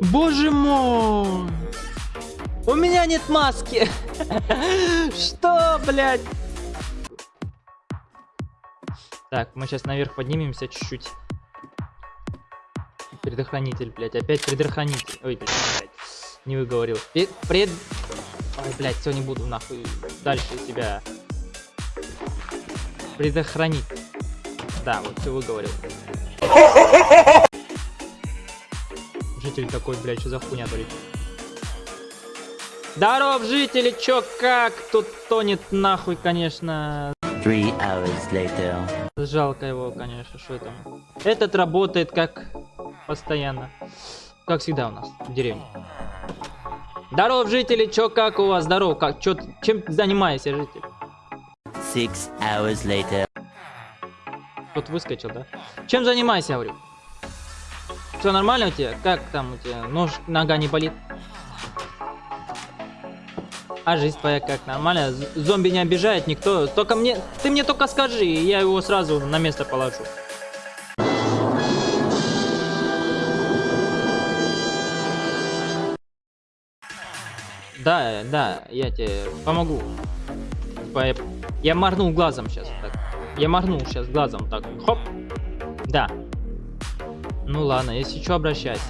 Боже мой! У меня нет маски! Что, блядь? Так, мы сейчас наверх поднимемся чуть-чуть. Предохранитель, блядь. Опять предохранитель. Ой, блядь. Не выговорил. Пред... пред... Ой, блядь, все не буду нахуй дальше себя предохранить. Да, вот все выговорил. Житель такой, блядь, что за хуйня творит? Здоров, жители, чё, как? Тут тонет нахуй, конечно. Three hours later. Жалко его, конечно, что там. Этот работает как постоянно. Как всегда у нас в деревне. Здоров, жители, чё, как у вас? Здоров, как, чё, чем занимаешься, житель? Six hours later. Тут выскочил, да? Чем занимайся, говорю? Все нормально у тебя? Как там у тебя? Нож, нога не болит? А жизнь твоя как? Нормально? Зомби не обижает никто? Только мне... Ты мне только скажи, и я его сразу на место положу. Да, да, я тебе помогу. Типа, я моргнул глазом сейчас. Так. Я моргнул сейчас глазом. Так, хоп. Да. Ну ладно, если что, обращайся.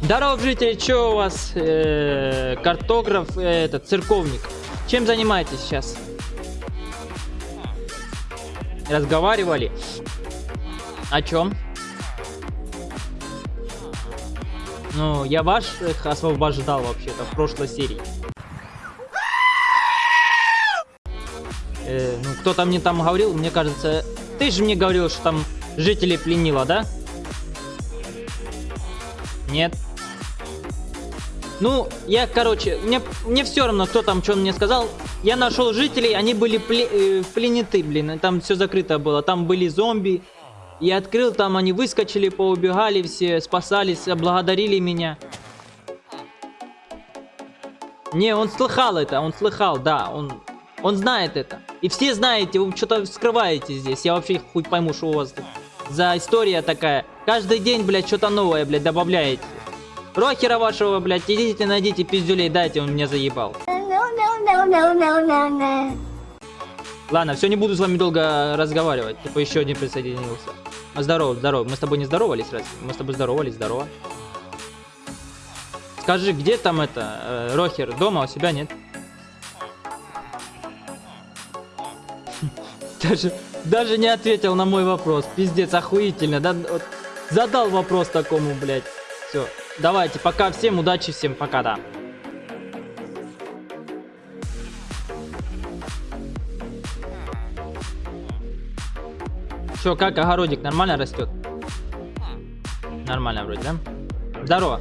Здоров, жители, что у вас? Э, картограф, э, этот, церковник. Чем занимаетесь сейчас? Разговаривали? О чем? Ну, я ваших освобождал вообще-то в прошлой серии. Э, ну, кто-то мне там говорил, мне кажется... Ты же мне говорил, что там жителей пленила, да? Нет. Ну, я, короче, мне, мне все равно, кто там что мне сказал. Я нашел жителей, они были пле, э, пленеты, блин. Там все закрыто было. Там были зомби. Я открыл, там они выскочили, поубегали все, спасались, благодарили меня. Не, он слыхал это, он слыхал, да, он, он знает это. И все знаете, вы что-то скрываете здесь. Я вообще хуй пойму, что у вас за история такая. Каждый день, блядь, что-то новое, блядь, добавляете. Рокера вашего, блядь, идите найдите пиздюлей, дайте, он меня заебал. Ладно, все, не буду с вами долго разговаривать. Типа еще один присоединился. А, Здорово, здорово. Мы с тобой не здоровались, разве? Мы с тобой здоровались, здорово. Скажи, где там это, э, Рохер? Дома у себя нет? Даже, даже не ответил на мой вопрос. Пиздец, охуительно. Да, вот задал вопрос такому, блядь. Все. Давайте, пока всем, удачи всем, пока, да. Че, как огородик нормально растет? Нормально вроде, да? Здорово.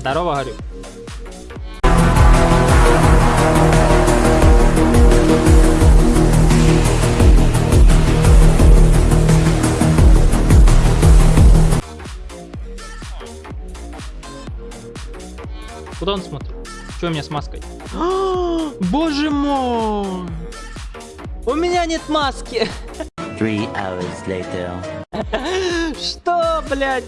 Здорово, говорю. Куда он смотрит? Что у меня с маской? Боже мой! У меня нет маски! Three hours later. Что, блядь?